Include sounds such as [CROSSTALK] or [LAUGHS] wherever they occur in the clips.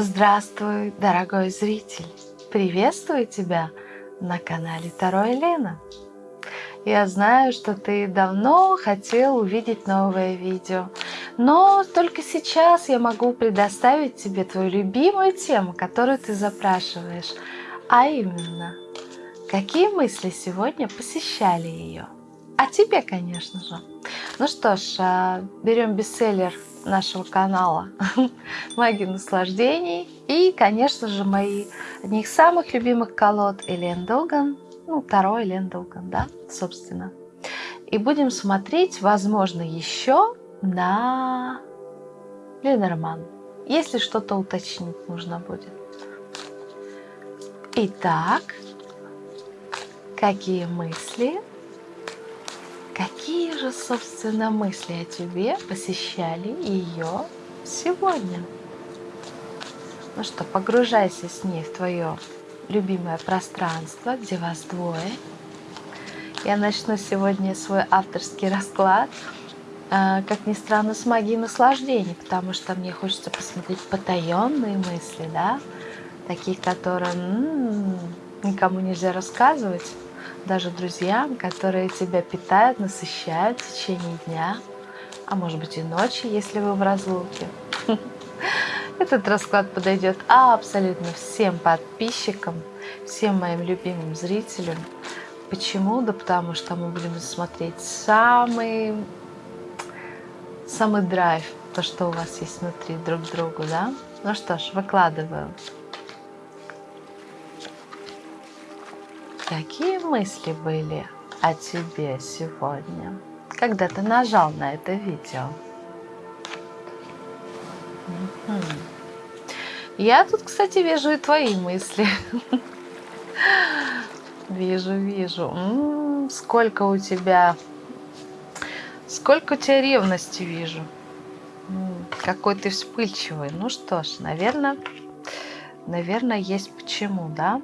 Здравствуй, дорогой зритель! Приветствую тебя на канале Таро Елена. Я знаю, что ты давно хотел увидеть новое видео, но только сейчас я могу предоставить тебе твою любимую тему, которую ты запрашиваешь, а именно, какие мысли сегодня посещали ее? А тебе, конечно же. Ну что ж, а, берем бестселлер нашего канала [LAUGHS] «Магия наслаждений». И, конечно же, мои одни из самых любимых колод Элен Долган, ну, второй Элен Долган, да, собственно. И будем смотреть, возможно, еще на Ленорман, если что-то уточнить нужно будет. Итак, какие мысли Какие же, собственно, мысли о тебе посещали ее сегодня? Ну что, погружайся с ней в твое любимое пространство, где вас двое. Я начну сегодня свой авторский расклад, а, как ни странно, с магии наслаждений, потому что мне хочется посмотреть потаенные мысли, да, такие, которые м -м, никому нельзя рассказывать даже друзьям, которые тебя питают, насыщают в течение дня, а может быть и ночи, если вы в разлуке. [LAUGHS] Этот расклад подойдет абсолютно всем подписчикам, всем моим любимым зрителям. Почему? Да потому что мы будем смотреть самый, самый драйв, то, что у вас есть внутри друг другу, да? Ну что ж, выкладываю. Какие мысли были о тебе сегодня, когда ты нажал на это видео? Я тут, кстати, вижу и твои мысли. [LAUGHS] Вижу, вижу. сколько у тебя, сколько у тебя ревности вижу. какой ты вспыльчивый. Ну что ж, наверное, наверное, есть почему, да?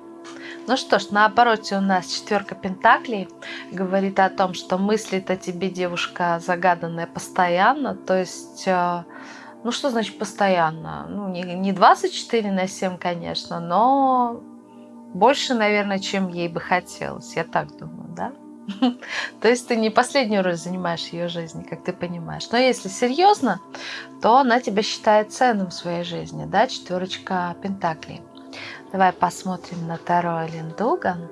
Ну что ж, на обороте у нас четверка пентаклей. Говорит о том, что мыслит о тебе девушка загаданная постоянно. То есть, э, ну что значит постоянно? Ну не 24 на 7, конечно, но больше, наверное, чем ей бы хотелось. Я так думаю, да? [LAUGHS] То есть ты не последнюю роль занимаешь ее жизни, как ты понимаешь. Но если серьезно, то она тебя считает ценным в своей жизни, да, четверочка пентаклей. Давай посмотрим на Таро Линдуган.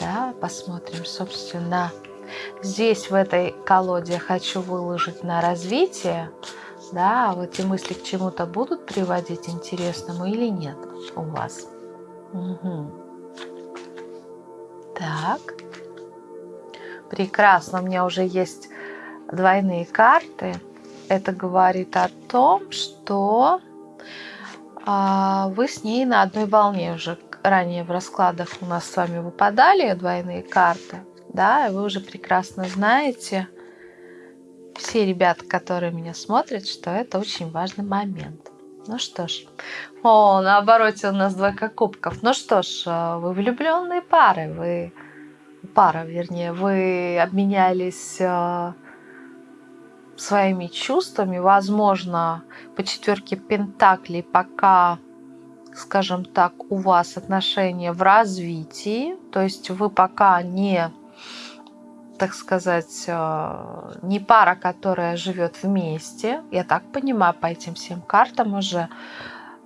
Да, посмотрим, собственно, здесь в этой колоде я хочу выложить на развитие. Да, вот эти мысли к чему-то будут приводить интересному или нет у вас. Угу. Так. Прекрасно, у меня уже есть двойные карты. Это говорит о том, что а вы с ней на одной волне уже ранее в раскладах у нас с вами выпадали двойные карты, да, и вы уже прекрасно знаете, все ребята, которые меня смотрят, что это очень важный момент. Ну что ж, о, на обороте у нас двойка кубков. Ну что ж, э, вы влюбленные пары, вы пара, вернее, вы обменялись э, своими чувствами, возможно, по четверке пентаклей пока, скажем так, у вас отношения в развитии, то есть вы пока не, так сказать, э, не пара, которая живет вместе, я так понимаю по этим всем картам уже, э,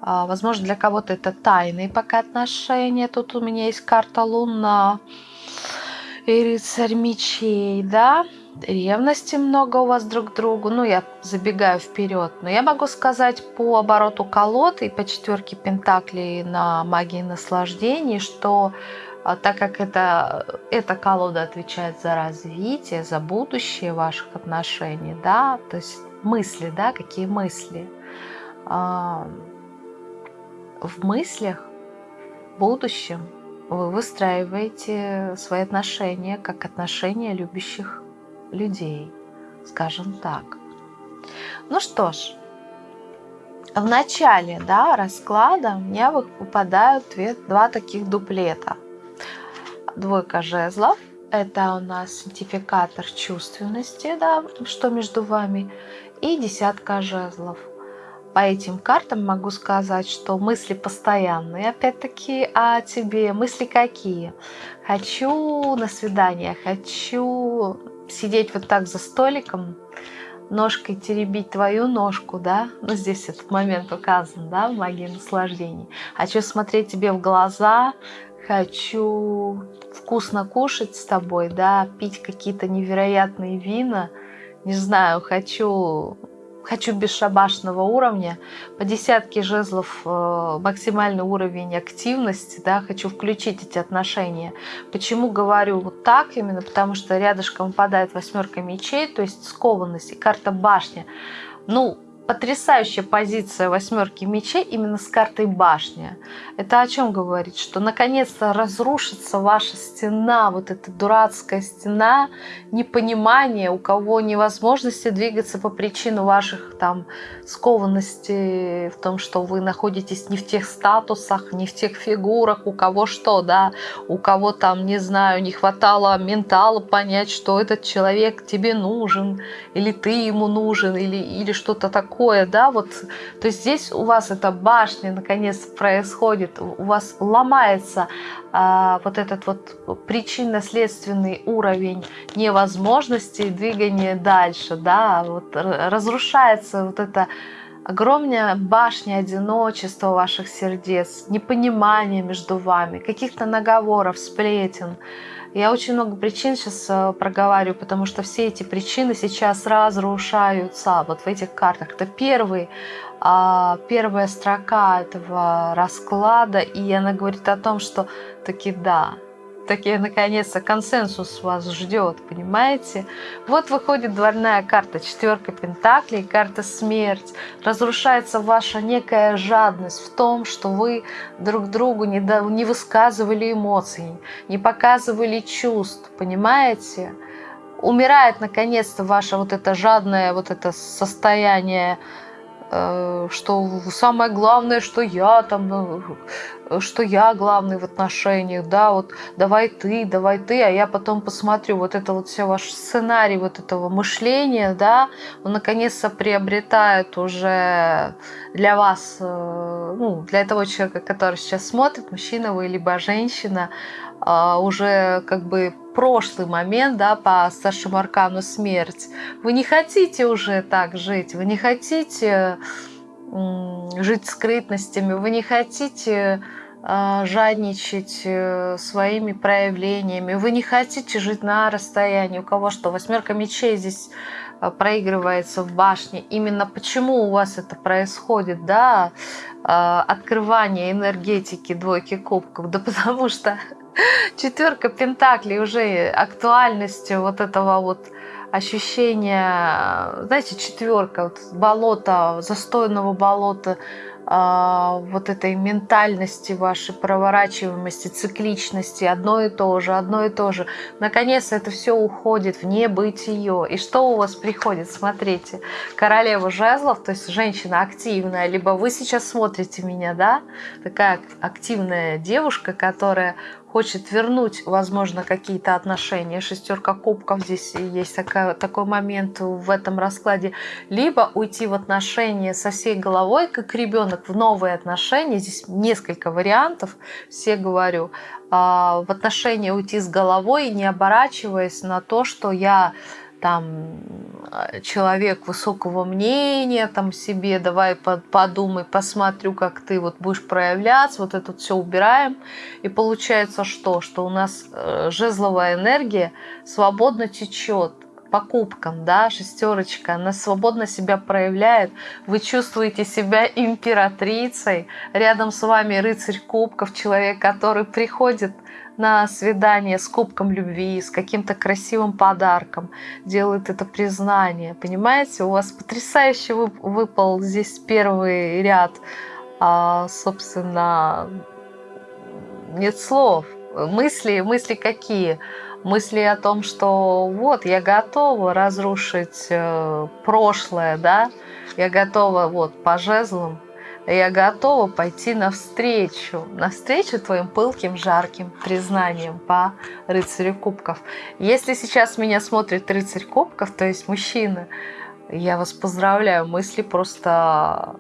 Возможно, для кого-то это тайные пока отношения. Тут у меня есть карта Луна и рыцарь мечей, да ревности много у вас друг к другу. Ну, я забегаю вперед. Но я могу сказать по обороту колод и по четверке пентаклей на магии наслаждений, что а, так как это, эта колода отвечает за развитие, за будущее ваших отношений, да, то есть мысли, да, какие мысли. А, в мыслях, в будущем вы выстраиваете свои отношения как отношения любящих людей, скажем так. Ну что ж, в начале да, расклада у меня выпадают две, два таких дуплета. Двойка жезлов – это у нас идентификатор чувственности, да, что между вами, и десятка жезлов. по этим картам могу сказать, что мысли постоянные, опять-таки, о тебе. Мысли какие? Хочу на свидание, хочу сидеть вот так за столиком, ножкой теребить твою ножку, да, ну здесь этот момент указан, да, в магии наслаждений. Хочу смотреть тебе в глаза, хочу вкусно кушать с тобой, да, пить какие-то невероятные вина, не знаю, хочу хочу бесшабашного уровня, по десятке жезлов э, максимальный уровень активности, да, хочу включить эти отношения. Почему говорю вот так именно? Потому что рядышком выпадает восьмерка мечей, то есть скованность и карта башня. Ну, потрясающая позиция восьмерки мечей именно с картой башня. Это о чем говорит? Что наконец-то разрушится ваша стена, вот эта дурацкая стена непонимания, у кого невозможности двигаться по причину ваших там скованности в том, что вы находитесь не в тех статусах, не в тех фигурах, у кого что, да, у кого там, не знаю, не хватало ментала понять, что этот человек тебе нужен, или ты ему нужен, или, или что-то такое такое, да, вот, то есть здесь у вас эта башня наконец происходит, у вас ломается а, вот этот вот причинно-следственный уровень невозможности двигания дальше, да, вот разрушается вот это огромная башня одиночества ваших сердец, непонимания между вами, каких-то наговоров, сплетен, я очень много причин сейчас э, проговариваю, потому что все эти причины сейчас разрушаются вот в этих картах. Это первый, а, первая строка этого расклада, и она говорит о том, что таки да, таки наконец-то консенсус вас ждет, понимаете? Вот выходит дворная карта, четверка пентаклей, карта смерть. Разрушается ваша некая жадность в том, что вы друг другу не, до, не высказывали эмоций, не показывали чувств, понимаете? Умирает наконец-то ваше вот это жадное вот это состояние что самое главное, что я там, э, что я главный в отношениях, да, вот давай ты, давай ты, а я потом посмотрю, вот это вот все ваш сценарий вот этого мышления, да, он наконец-то приобретает уже для вас, э, ну, для того человека, который сейчас смотрит, мужчина вы либо женщина, уже как бы прошлый момент, да, по старшему аркану смерть. Вы не хотите уже так жить, вы не хотите жить скрытностями, вы не хотите а, жадничать э, своими проявлениями, вы не хотите жить на расстоянии. У кого что? Восьмерка мечей здесь а, проигрывается в башне. Именно почему у вас это происходит, да, открывание энергетики двойки кубков? Да потому что четверка пентаклей уже актуальностью вот этого вот ощущения, знаете, четверка, вот болото, застойного болота, а, вот этой ментальности вашей, проворачиваемости, цикличности, одно и то же, одно и то же. Наконец это все уходит в небытие. И что у вас приходит? Смотрите, королева жезлов, то есть женщина активная, либо вы сейчас смотрите меня, да, такая активная девушка, которая хочет вернуть, возможно, какие-то отношения. Шестерка кубков здесь есть такая, такой момент в этом раскладе. Либо уйти в отношения со всей головой, как ребенок, в новые отношения. Здесь несколько вариантов, все говорю. А, в отношения уйти с головой, не оборачиваясь на то, что я там э, человек высокого мнения там себе, давай подумай, посмотрю, как ты вот будешь проявляться, вот это все убираем. И получается что? Что у нас э, жезловая энергия свободно течет покупкам, да, шестерочка, она свободно себя проявляет, вы чувствуете себя императрицей, рядом с вами рыцарь кубков, человек, который приходит на свидание с кубком любви, с каким-то красивым подарком, делает это признание. Понимаете, у вас потрясающе выпал здесь первый ряд. А, собственно, нет слов. Мысли, мысли какие? Мысли о том, что вот, я готова разрушить э, прошлое, да, я готова вот по жезлам я готова пойти навстречу, навстречу твоим пылким, жарким признаниям по рыцарю кубков. Если сейчас меня смотрит рыцарь кубков, то есть мужчина, я вас поздравляю, мысли просто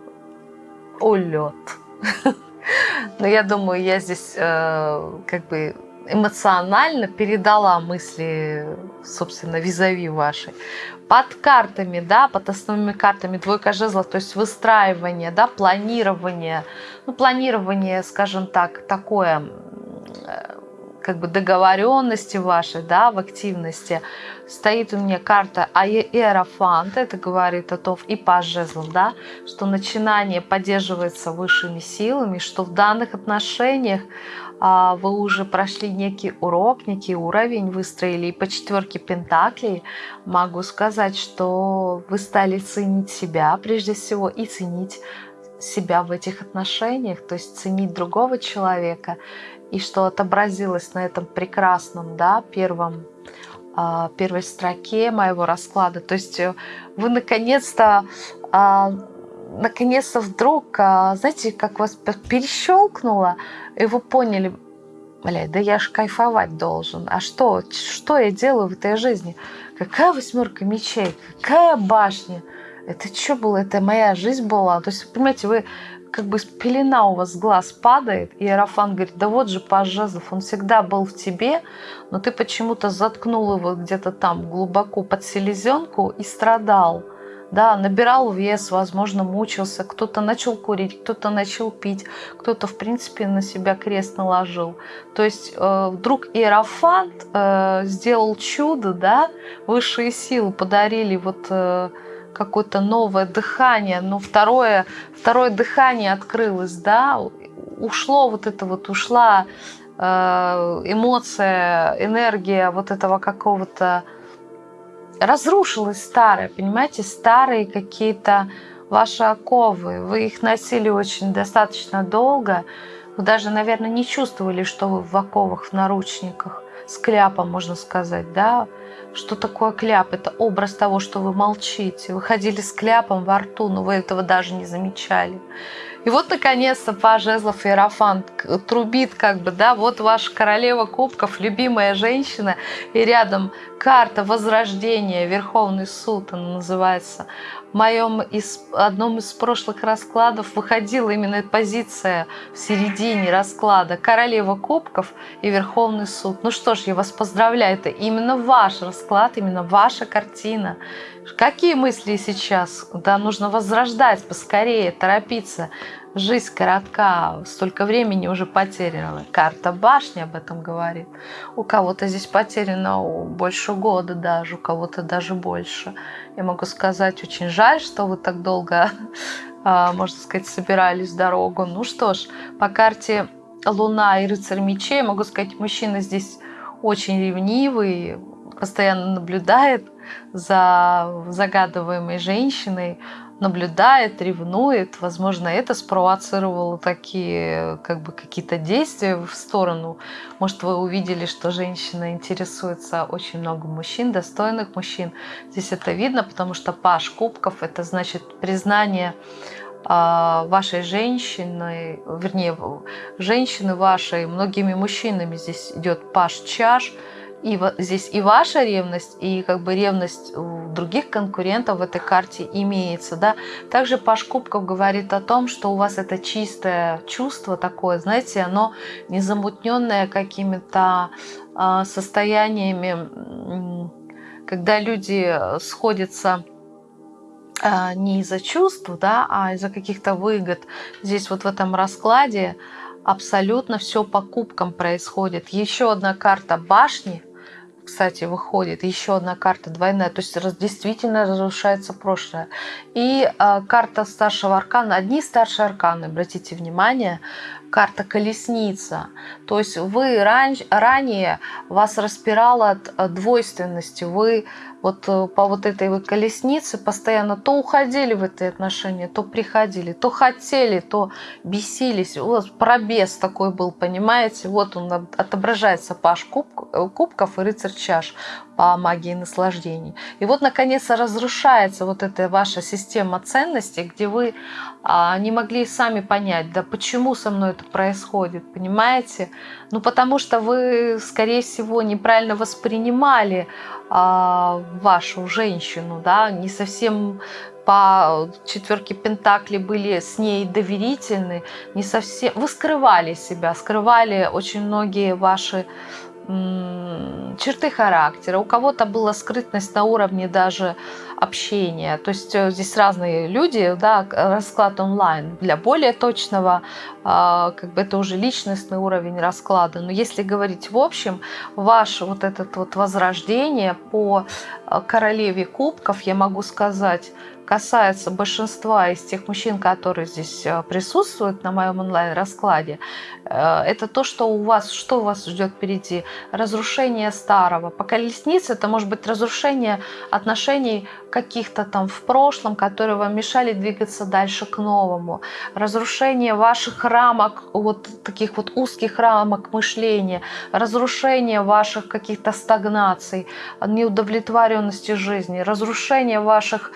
улет. [LAUGHS] Но я думаю, я здесь э, как бы эмоционально передала мысли, собственно, визави вашей. Под картами, да, под основными картами двойка жезлов, то есть выстраивание, да, планирование, ну, планирование, скажем так, такое, э, как бы договоренности вашей, да, в активности, стоит у меня карта Иерофант, это говорит о том, и паж жезлов, да, что начинание поддерживается высшими силами, что в данных отношениях вы уже прошли некий урок, некий уровень выстроили. И по четверке Пентаклей могу сказать, что вы стали ценить себя прежде всего и ценить себя в этих отношениях, то есть ценить другого человека, и что отобразилось на этом прекрасном, да, первом а, первой строке моего расклада. То есть вы наконец-то а, наконец-то вдруг, знаете, как вас перещелкнуло, и вы поняли, блядь, да я ж кайфовать должен. А что? Что я делаю в этой жизни? Какая восьмерка мечей? Какая башня? Это что было? Это моя жизнь была? То есть, понимаете, вы как бы пелена у вас глаз падает, и Арафан говорит, да вот же паж он всегда был в тебе, но ты почему-то заткнул его где-то там глубоко под селезенку и страдал да, набирал вес, возможно, мучился, кто-то начал курить, кто-то начал пить, кто-то, в принципе, на себя крест наложил. То есть э, вдруг Иерофант э, сделал чудо, да, высшие силы подарили вот э, какое-то новое дыхание, но второе, второе дыхание открылось, да, ушло вот это вот, ушла э, эмоция, энергия вот этого какого-то разрушилось старое, понимаете, старые какие-то ваши оковы. Вы их носили очень достаточно долго. Вы даже, наверное, не чувствовали, что вы в оковах, в наручниках, с кляпом, можно сказать, да? Что такое кляп? Это образ того, что вы молчите. Вы ходили с кляпом во рту, но вы этого даже не замечали. И вот, наконец-то, Паж Жезлов Иерофант трубит, как бы, да, вот ваша королева кубков, любимая женщина, и рядом карта Возрождения, Верховный суд, она называется. Моем из, одном из прошлых раскладов выходила именно позиция в середине расклада Королева Кубков и Верховный суд. Ну что ж, я вас поздравляю, это именно ваш расклад, именно ваша картина. Какие мысли сейчас? Да, нужно возрождать поскорее, торопиться. Жизнь коротка, столько времени уже потеряна. Карта башни об этом говорит. У кого-то здесь потеряно больше года даже, у кого-то даже больше. Я могу сказать, очень жаль, что вы так долго, [LAUGHS] а, можно сказать, собирались в дорогу. Ну что ж, по карте Луна и Рыцарь Мечей, могу сказать, мужчина здесь очень ревнивый, постоянно наблюдает за загадываемой женщиной, наблюдает, ревнует. Возможно, это спровоцировало такие как бы какие-то действия в сторону. Может, вы увидели, что женщина интересуется очень много мужчин, достойных мужчин. Здесь это видно, потому что паш кубков – это значит признание а, вашей женщины, вернее, женщины вашей, многими мужчинами здесь идет паш чаш – и здесь и ваша ревность, и как бы ревность у других конкурентов в этой карте имеется. Да? Также Паш Кубков говорит о том, что у вас это чистое чувство такое, знаете, оно не замутненное какими-то э, состояниями, когда люди сходятся э, не из-за чувств, да, а из-за каких-то выгод. Здесь вот в этом раскладе абсолютно все по кубкам происходит. Еще одна карта башни – кстати, выходит еще одна карта двойная, то есть действительно разрушается прошлое. И э, карта старшего аркана, одни старшие арканы, обратите внимание, карта колесница. То есть вы ран, ранее вас распирало от э, двойственности, вы вот э, по вот этой вот колеснице постоянно то уходили в эти отношения, то приходили, то хотели, то бесились. У вас пробес такой был, понимаете? Вот он отображается паш куб, э, кубков и рыцарь чаш по магии наслаждений. И вот, наконец, разрушается вот эта ваша система ценностей, где вы а, не могли сами понять, да почему со мной это происходит, понимаете? Ну, потому что вы, скорее всего, неправильно воспринимали а, вашу женщину, да, не совсем по четверке Пентакли были с ней доверительны, не совсем... Вы скрывали себя, скрывали очень многие ваши черты характера, у кого-то была скрытность на уровне даже общения. То есть э, здесь разные люди, да, расклад онлайн. Для более точного, как бы это уже личностный уровень расклада. Но если говорить в общем, ваше вот это вот возрождение по э, королеве кубков, я могу сказать, касается большинства из тех мужчин, которые здесь э, присутствуют на моем онлайн-раскладе, э, это то, что у вас, что у вас ждет впереди. Разрушение старого. По колеснице это может быть разрушение отношений каких-то там в прошлом, которые вам мешали двигаться дальше к новому. Разрушение ваших рамок, вот таких вот узких рамок мышления. Разрушение ваших каких-то стагнаций, неудовлетворенности жизни. Разрушение ваших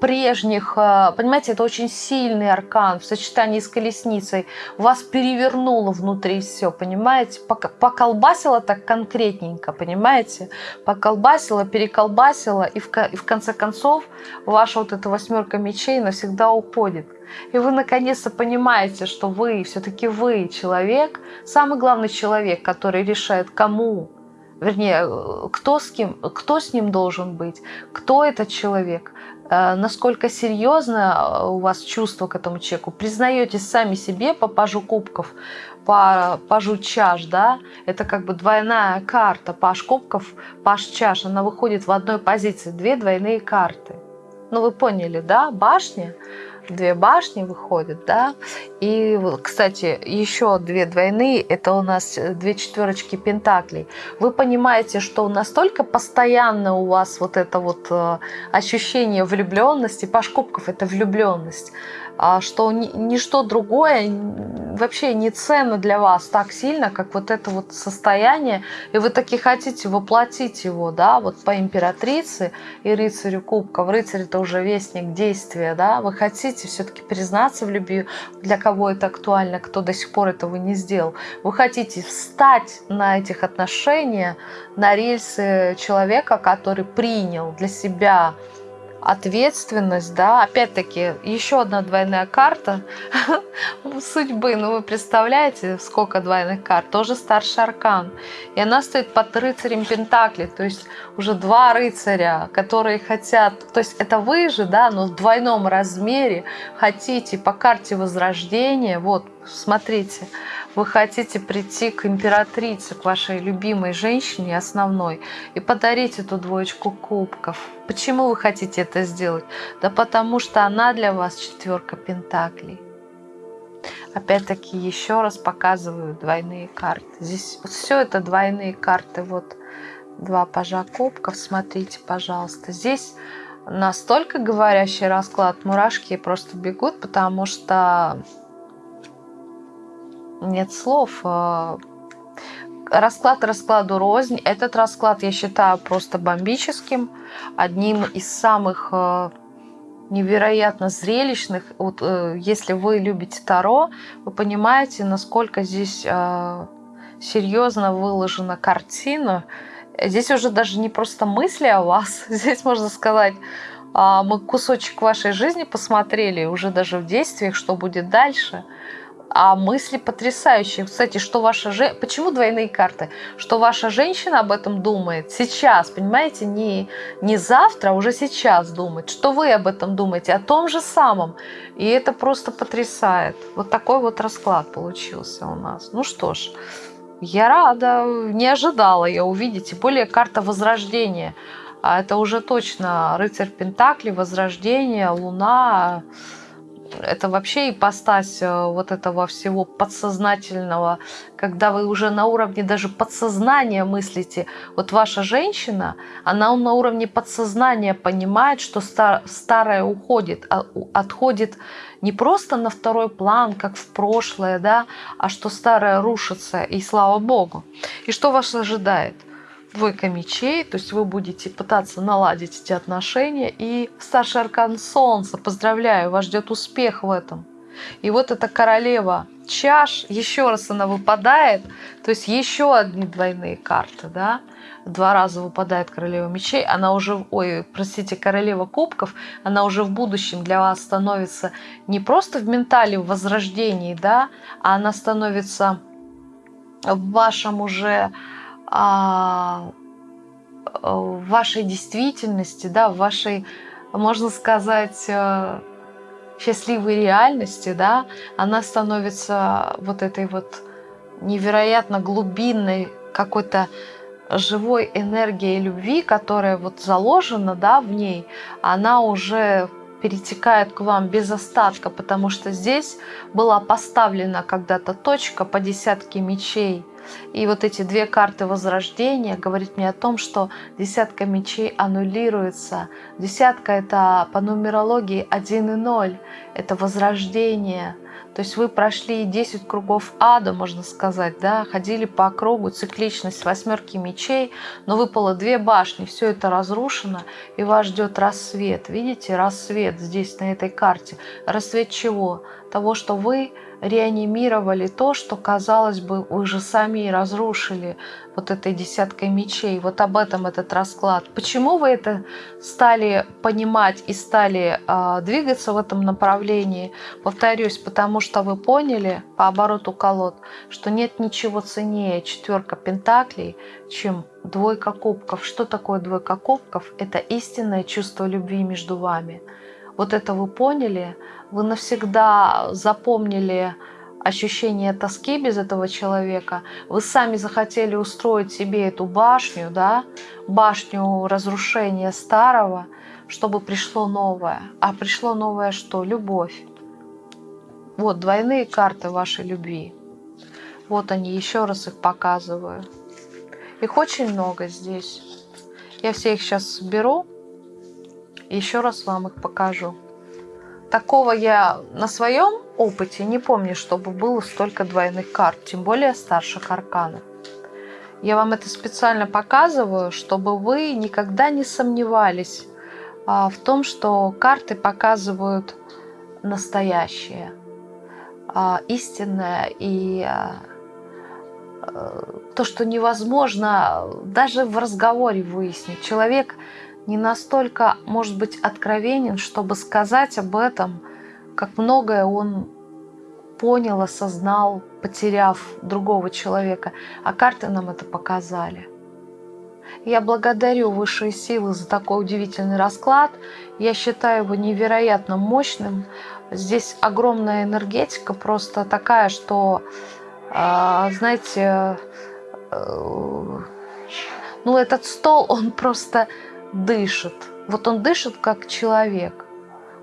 прежних, э, понимаете, это очень сильный аркан в сочетании с колесницей. Вас перевернуло внутри все, понимаете? Поколбасило так конкретненько, понимаете? Поколбасило, переколбасило, и в, и в конце концов ваша вот эта восьмерка мечей навсегда уходит. И вы наконец-то понимаете, что вы, все-таки вы человек, самый главный человек, который решает, кому вернее, кто с, кем, кто с ним должен быть, кто этот человек, Э, насколько серьезно э, у вас чувство к этому человеку, признаетесь сами себе по пажу кубков, по пажу чаш, да, это как бы двойная карта, паж кубков, паж чаш, она выходит в одной позиции, две двойные карты. Ну вы поняли, да, башня, две башни выходят, да. И, кстати, еще две двойные, это у нас э, две четверочки пентаклей. Вы понимаете, что настолько постоянно у вас вот это вот э, ощущение влюбленности, Паш Кубков – это влюбленность, что ничто другое вообще не ценно для вас так сильно, как вот это вот состояние, и вы таки хотите воплотить его, да, вот по императрице и рыцарю кубков. Рыцарь это уже вестник действия, да, вы хотите все-таки признаться в любви, для кого это актуально, кто до сих пор этого не сделал. Вы хотите встать на этих отношениях, на рельсы человека, который принял для себя ответственность, да, опять-таки, еще одна двойная карта. [LAUGHS] Судьбы, ну вы представляете, сколько двойных карт, тоже старший аркан, и она стоит под рыцарем Пентакли, то есть уже два рыцаря, которые хотят, то есть это вы же, да, но в двойном размере хотите по карте Возрождения, вот, смотрите, вы хотите прийти к императрице, к вашей любимой женщине основной и подарить эту двоечку кубков. Почему вы хотите это сделать? Да потому что она для вас четверка пентаклей. Опять-таки еще раз показываю двойные карты. Здесь все это двойные карты. Вот два пажа кубков. Смотрите, пожалуйста. Здесь настолько говорящий расклад. Мурашки просто бегут, потому что нет слов. А, расклад раскладу рознь. Этот расклад я считаю просто бомбическим. Одним из самых а, невероятно зрелищных. Вот, э, если вы любите Таро, вы понимаете, насколько здесь а, серьезно выложена картина. Здесь уже даже не просто мысли о вас. [LAUGHS] Здесь можно сказать, мы кусочек вашей жизни посмотрели, уже даже в действиях, что будет дальше – а мысли потрясающие. Кстати, что ваша же... Почему двойные карты? Что ваша женщина об этом думает сейчас, понимаете? Не, не завтра, а уже сейчас думает. Что вы об этом думаете? О том же самом. И это просто потрясает. Вот такой вот расклад получился у нас. Ну что ж, я рада. Не ожидала я увидеть. Тем более карта Возрождения. А это уже точно рыцарь Пентакли, Возрождение, Луна это вообще ипостась э, вот этого всего подсознательного, когда вы уже на уровне даже подсознания мыслите. Вот ваша женщина, она на уровне подсознания понимает, что стар, старое уходит, а отходит не просто на второй план, как в прошлое, да, а что старое рушится, и слава Богу. И что вас ожидает? Двойка мечей, то есть вы будете пытаться наладить эти отношения. И старший аркан Солнца, поздравляю, вас ждет успех в этом. И вот эта королева чаш, еще раз она выпадает, то есть еще одни двойные карты, да, два раза выпадает королева мечей, она уже, ой, простите, королева кубков, она уже в будущем для вас становится не просто в ментале, в возрождении, да, а она становится в вашем уже, а, в вашей действительности, да, в вашей, можно сказать, э, счастливой реальности, да, она становится вот этой вот невероятно глубинной какой-то живой энергией любви, которая вот заложена, да, в ней, она уже перетекает к вам без остатка, потому что здесь была поставлена когда-то точка по десятке мечей – и вот эти две карты возрождения говорят мне о том, что десятка мечей аннулируется. Десятка это по нумерологии 1 и 0. Это возрождение. То есть вы прошли 10 кругов ада, можно сказать, да, ходили по кругу, цикличность восьмерки мечей, но выпало две башни, все это разрушено, и вас ждет рассвет. Видите, рассвет здесь, на этой карте. Рассвет чего? Того, что вы реанимировали то, что, казалось бы, вы же сами разрушили вот этой десяткой мечей. Вот об этом этот расклад. Почему вы это стали понимать и стали э, двигаться в этом направлении? Повторюсь, потому что вы поняли по обороту колод, что нет ничего ценнее четверка пентаклей, чем двойка кубков. Что такое двойка кубков? Это истинное чувство любви между вами. Вот это вы поняли – вы навсегда запомнили ощущение тоски без этого человека, вы сами захотели устроить себе эту башню, да, башню разрушения старого, чтобы пришло новое. А пришло новое что? Любовь. Вот двойные карты вашей любви. Вот они, еще раз их показываю. Их очень много здесь. Я все их сейчас соберу. Еще раз вам их покажу. Такого я на своем опыте не помню, чтобы было столько двойных карт, тем более старших арканов. Я вам это специально показываю, чтобы вы никогда не сомневались а, в том, что карты показывают настоящее, а, истинное и а, то, что невозможно даже в разговоре выяснить. Человек не настолько, может быть, откровенен, чтобы сказать об этом, как многое он понял, осознал, потеряв другого человека. А карты нам это показали. Я благодарю высшие силы за такой удивительный расклад. Я считаю его невероятно мощным. Здесь огромная энергетика, просто такая, что, а, знаете, э, ну этот стол, он просто дышит. Вот он дышит как человек.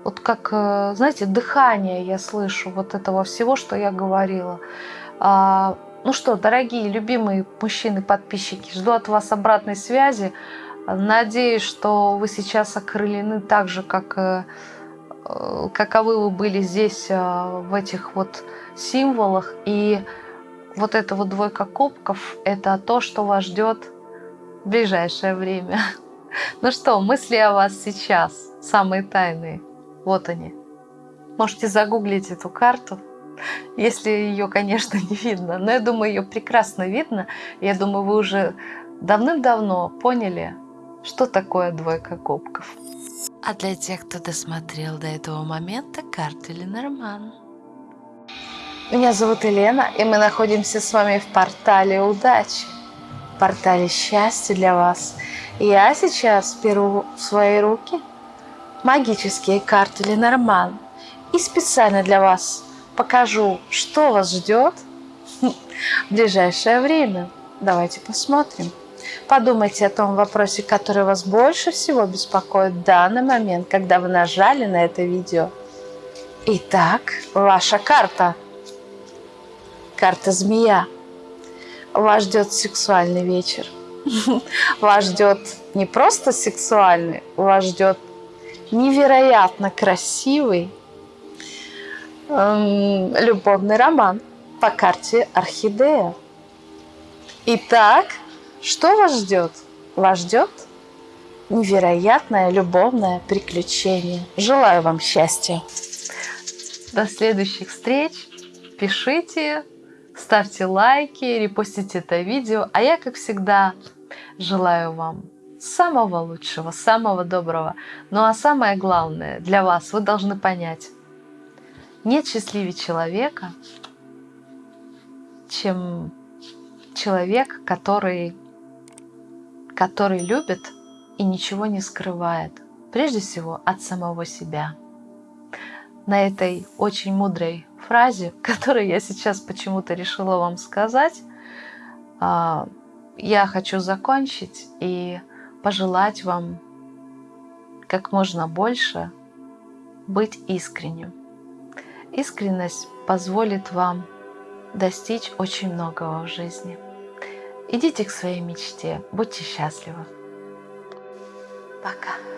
Вот как, э, знаете, дыхание я слышу вот этого всего, что я говорила. А, ну что, дорогие, любимые мужчины-подписчики, жду от вас обратной связи. Надеюсь, что вы сейчас окрылены так же, как э, э, каковы вы были здесь в этих вот символах. И вот эта вот двойка кубков – это то, что вас ждет в ближайшее время. Ну что, мысли о вас сейчас, самые тайные, вот они. Можете загуглить эту карту, если ее, конечно, не видно. Но я думаю, ее прекрасно видно. Я думаю, вы уже давным-давно поняли, что такое двойка кубков. А для тех, кто досмотрел до этого момента, карта Ленорман. Меня зовут Елена, и мы находимся с вами в портале удачи, портале счастья для вас – я сейчас беру в свои руки магические карты Ленорман и специально для вас покажу, что вас ждет в ближайшее время. Давайте посмотрим. Подумайте о том вопросе, который вас больше всего беспокоит в данный момент, когда вы нажали на это видео. Итак, ваша карта. Карта змея. Вас ждет сексуальный вечер. Вас ждет не просто сексуальный, вас ждет невероятно красивый эм, любовный роман по карте Орхидея. Итак, что вас ждет? Вас ждет невероятное любовное приключение. Желаю вам счастья. До следующих встреч. пишите, ставьте лайки, репостите это видео. А я, как всегда, желаю вам самого лучшего, самого доброго. Ну а самое главное для вас, вы должны понять, нет счастливее человека, чем человек, который, который любит и ничего не скрывает. Прежде всего от самого себя. На этой очень мудрой фразе, [LAUGHS] которую я сейчас почему-то решила вам сказать, а, я хочу закончить и пожелать вам как можно больше быть искренним. Искренность позволит вам достичь очень многого в жизни. Идите к своей мечте, будьте счастливы. Пока.